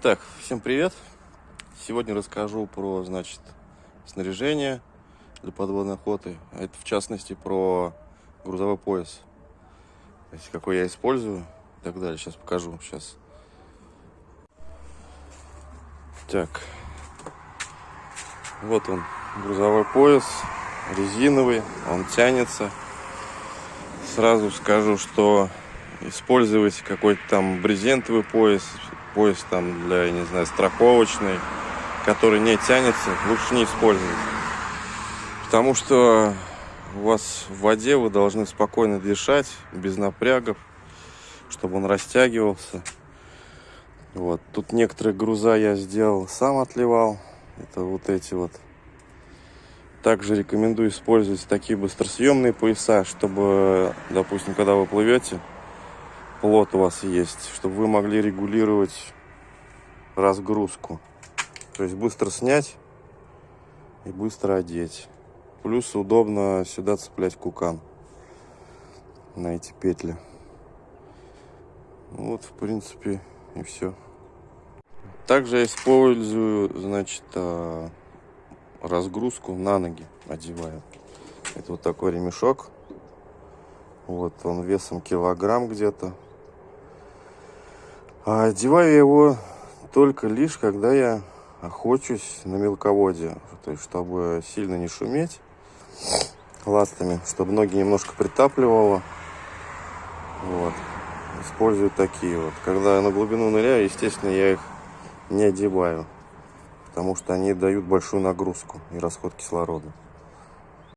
Так, всем привет! Сегодня расскажу про, значит, снаряжение для подводной охоты. А это, в частности, про грузовой пояс. То есть, какой я использую и так далее. Сейчас покажу. Сейчас. Так. Вот он, грузовой пояс, резиновый, он тянется. Сразу скажу, что использовать какой-то там брезентовый пояс пояс там для, я не знаю, страховочный, который не тянется, лучше не использовать. Потому что у вас в воде вы должны спокойно дышать, без напрягов, чтобы он растягивался. Вот. Тут некоторые груза я сделал, сам отливал. Это вот эти вот. Также рекомендую использовать такие быстросъемные пояса, чтобы, допустим, когда вы плывете, плот у вас есть, чтобы вы могли регулировать разгрузку. То есть быстро снять и быстро одеть. Плюс удобно сюда цеплять кукан на эти петли. Вот, в принципе, и все. Также я использую, значит, а, разгрузку на ноги одеваю. Это вот такой ремешок. Вот он весом килограмм где-то. А одеваю его только лишь, когда я охочусь на мелководье. То есть, чтобы сильно не шуметь ластами, чтобы ноги немножко притапливало. Вот. Использую такие вот. Когда я на глубину ныряю, естественно, я их не одеваю. Потому что они дают большую нагрузку и расход кислорода.